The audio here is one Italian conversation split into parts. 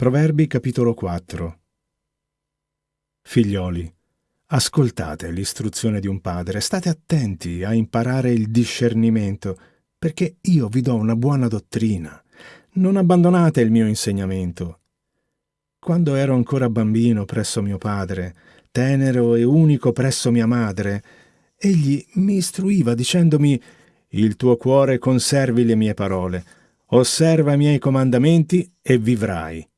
Proverbi capitolo 4 Figlioli, ascoltate l'istruzione di un padre, state attenti a imparare il discernimento, perché io vi do una buona dottrina. Non abbandonate il mio insegnamento. Quando ero ancora bambino presso mio padre, tenero e unico presso mia madre, egli mi istruiva dicendomi «Il tuo cuore conservi le mie parole, osserva i miei comandamenti e vivrai».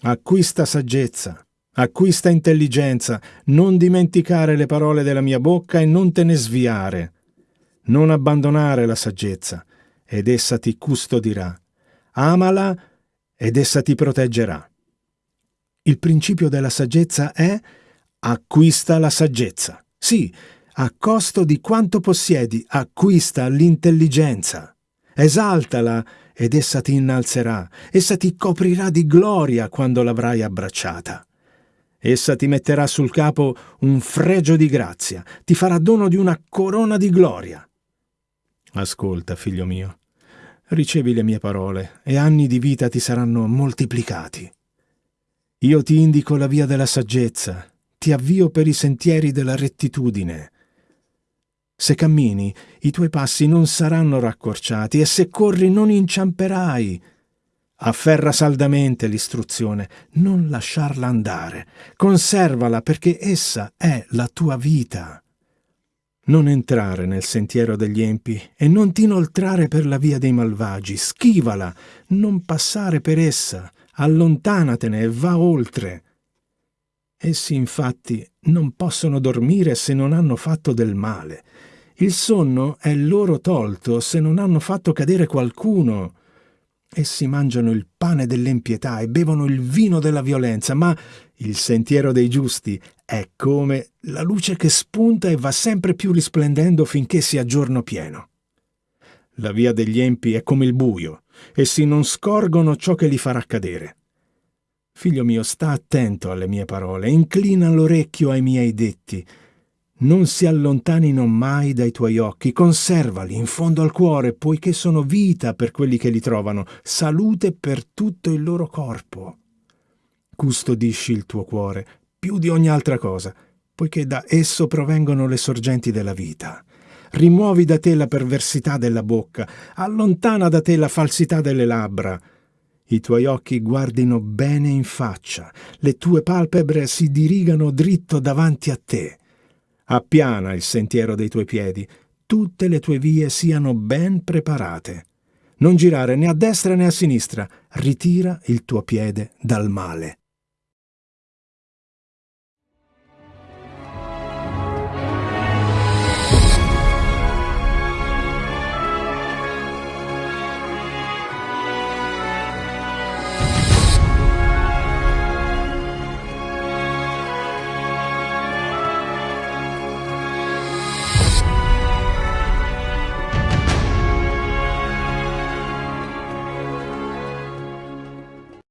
Acquista saggezza, acquista intelligenza, non dimenticare le parole della mia bocca e non te ne sviare. Non abbandonare la saggezza, ed essa ti custodirà. Amala, ed essa ti proteggerà. Il principio della saggezza è acquista la saggezza. Sì, a costo di quanto possiedi, acquista l'intelligenza. Esaltala ed essa ti innalzerà, essa ti coprirà di gloria quando l'avrai abbracciata. Essa ti metterà sul capo un fregio di grazia, ti farà dono di una corona di gloria. Ascolta, figlio mio, ricevi le mie parole e anni di vita ti saranno moltiplicati. Io ti indico la via della saggezza, ti avvio per i sentieri della rettitudine. Se cammini, i tuoi passi non saranno raccorciati e se corri non inciamperai. Afferra saldamente l'istruzione, non lasciarla andare, conservala perché essa è la tua vita. Non entrare nel sentiero degli empi e non ti inoltrare per la via dei malvagi, schivala, non passare per essa, allontanatene e va oltre. Essi infatti non possono dormire se non hanno fatto del male. Il sonno è loro tolto se non hanno fatto cadere qualcuno. Essi mangiano il pane dell'impietà e bevono il vino della violenza, ma il sentiero dei giusti è come la luce che spunta e va sempre più risplendendo finché sia giorno pieno. La via degli empi è come il buio, essi non scorgono ciò che li farà cadere. Figlio mio, sta attento alle mie parole, inclina l'orecchio ai miei detti. Non si allontanino mai dai tuoi occhi, conservali in fondo al cuore, poiché sono vita per quelli che li trovano, salute per tutto il loro corpo. Custodisci il tuo cuore più di ogni altra cosa, poiché da esso provengono le sorgenti della vita. Rimuovi da te la perversità della bocca, allontana da te la falsità delle labbra, i tuoi occhi guardino bene in faccia, le tue palpebre si dirigano dritto davanti a te. Appiana il sentiero dei tuoi piedi, tutte le tue vie siano ben preparate. Non girare né a destra né a sinistra, ritira il tuo piede dal male.